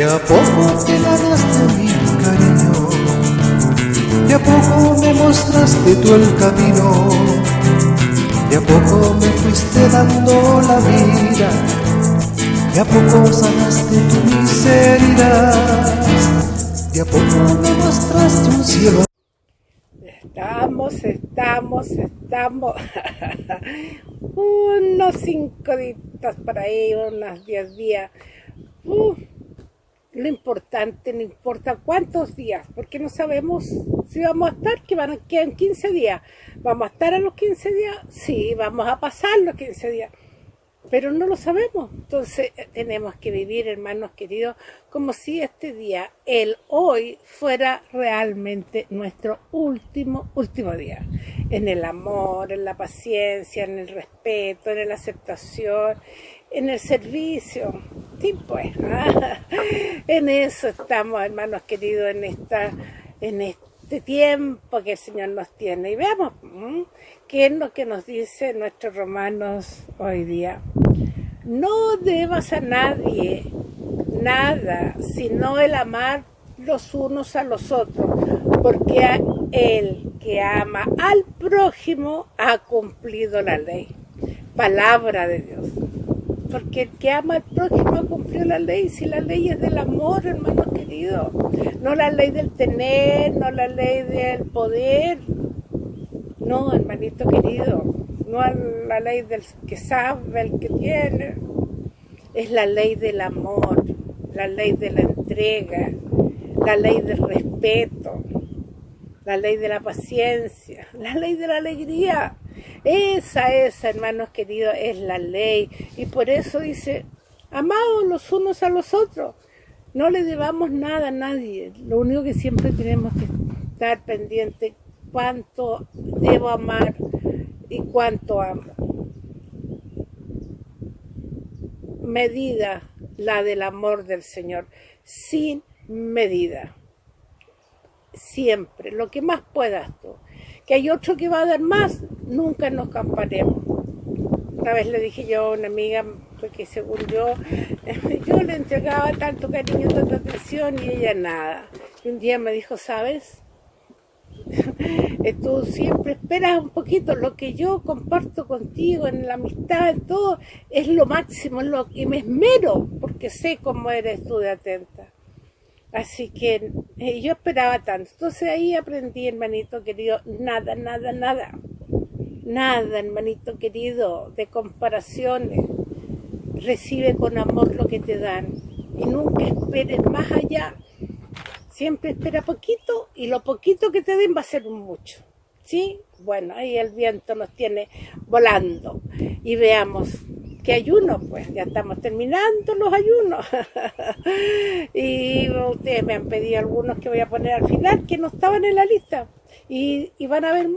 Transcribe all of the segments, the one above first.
De a poco te ganaste mi cariño, de a poco me mostraste tú el camino, de a poco me fuiste dando la vida, de a poco sanaste tu miseria, de a poco me mostraste un cielo. Estamos, estamos, estamos. unos cinco días para ahí, unos diez días. Uh, lo importante, no importa cuántos días, porque no sabemos si vamos a estar, que van a quedar 15 días. ¿Vamos a estar a los 15 días? Sí, vamos a pasar los 15 días pero no lo sabemos. Entonces eh, tenemos que vivir, hermanos queridos, como si este día, el hoy, fuera realmente nuestro último, último día. En el amor, en la paciencia, en el respeto, en la aceptación, en el servicio. Sí, pues, en eso estamos, hermanos queridos, en, esta, en este tiempo que el Señor nos tiene. Y veamos qué es lo que nos dice nuestros romanos hoy día. No debas a nadie nada, sino el amar los unos a los otros, porque el que ama al prójimo ha cumplido la ley. Palabra de Dios. Porque el que ama al prójimo ha cumplido la ley. Si la ley es del amor, hermano querido. No la ley del tener, no la ley del poder. No, hermanito querido no la ley del que sabe, el que tiene. Es la ley del amor, la ley de la entrega, la ley del respeto, la ley de la paciencia, la ley de la alegría. Esa, esa, hermanos queridos, es la ley. Y por eso dice, amados los unos a los otros. No le debamos nada a nadie. Lo único que siempre tenemos que estar pendiente, cuánto debo amar y cuánto amo. Medida la del amor del Señor, sin medida. Siempre, lo que más puedas tú. Que hay otro que va a dar más, nunca nos camparemos. Una vez le dije yo a una amiga, porque según yo, yo le entregaba tanto cariño, tanta atención y ella nada. Y un día me dijo, ¿sabes? tú siempre esperas un poquito, lo que yo comparto contigo en la amistad, en todo, es lo máximo, lo que me esmero, porque sé cómo eres tú de atenta. Así que eh, yo esperaba tanto. Entonces ahí aprendí, hermanito querido, nada, nada, nada. Nada, hermanito querido, de comparaciones. Recibe con amor lo que te dan y nunca esperes más allá Siempre espera poquito y lo poquito que te den va a ser mucho. ¿Sí? Bueno, ahí el viento nos tiene volando. Y veamos qué ayuno, pues ya estamos terminando los ayunos. y ustedes me han pedido algunos que voy a poner al final que no estaban en la lista. Y, y, van a ver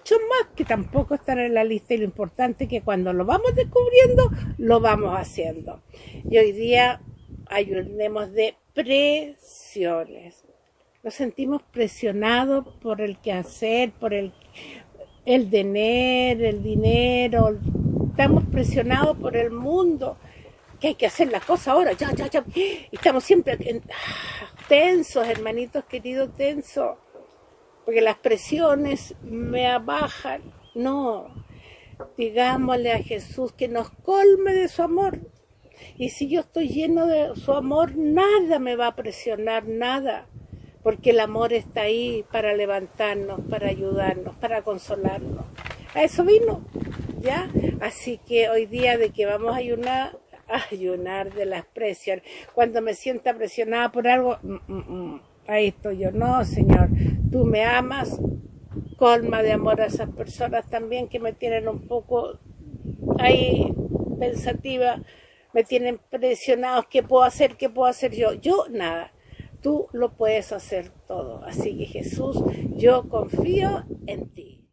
muchos más que tampoco están en la lista y lo importante es que cuando lo vamos descubriendo, lo vamos haciendo. Y hoy día ayunemos de presiones. Nos sentimos presionados por el quehacer, por el, el tener, el dinero. Estamos presionados por el mundo, que hay que hacer la cosa ahora, ya, ya, ya. estamos siempre ah, tensos, hermanitos queridos, tensos. Porque las presiones me abajan. No, digámosle a Jesús que nos colme de su amor y si yo estoy lleno de su amor, nada me va a presionar, nada. Porque el amor está ahí para levantarnos, para ayudarnos, para consolarnos. A eso vino, ¿ya? Así que hoy día de que vamos a ayunar, ayunar de las presiones. Cuando me sienta presionada por algo, mm, mm, mm, ahí estoy yo. No, Señor, tú me amas, colma de amor a esas personas también que me tienen un poco ahí pensativa me tienen presionados, ¿qué puedo hacer? ¿Qué puedo hacer yo? Yo nada, tú lo puedes hacer todo. Así que Jesús, yo confío en ti.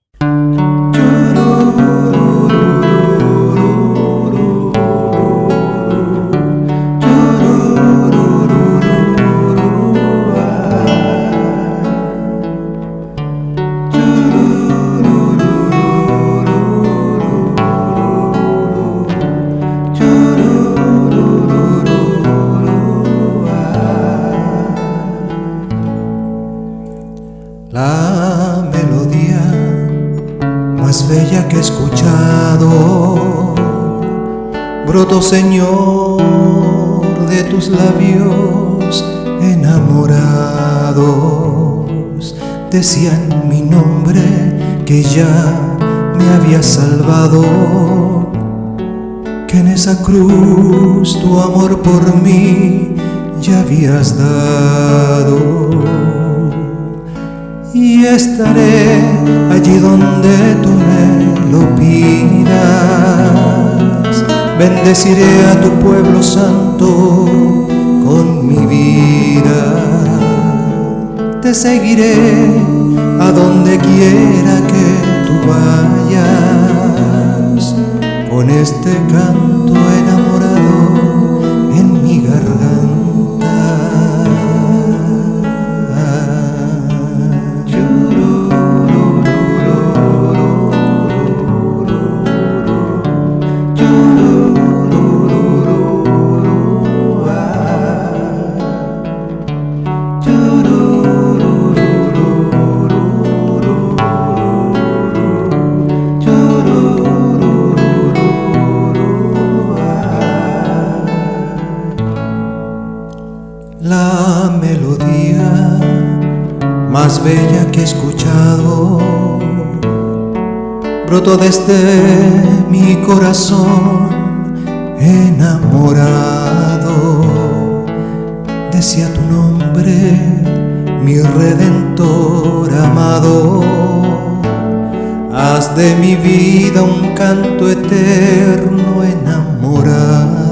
Señor de tus labios enamorados, decían mi nombre que ya me había salvado, que en esa cruz tu amor por mí ya habías dado. Y estaré allí donde tú me lo pidas, bendeciré a tu pueblo santo con mi vida. Te seguiré a donde quiera que tú vayas, con este canto más bella que he escuchado brotó desde mi corazón enamorado. Decía tu nombre, mi redentor amado. Haz de mi vida un canto eterno enamorado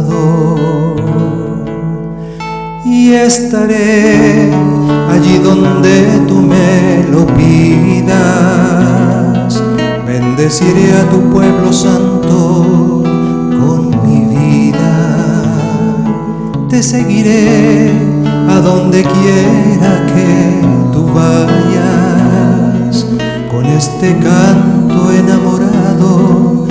y estaré allí donde tú me lo pidas. Bendeciré a tu pueblo santo con mi vida. Te seguiré a donde quiera que tú vayas con este canto enamorado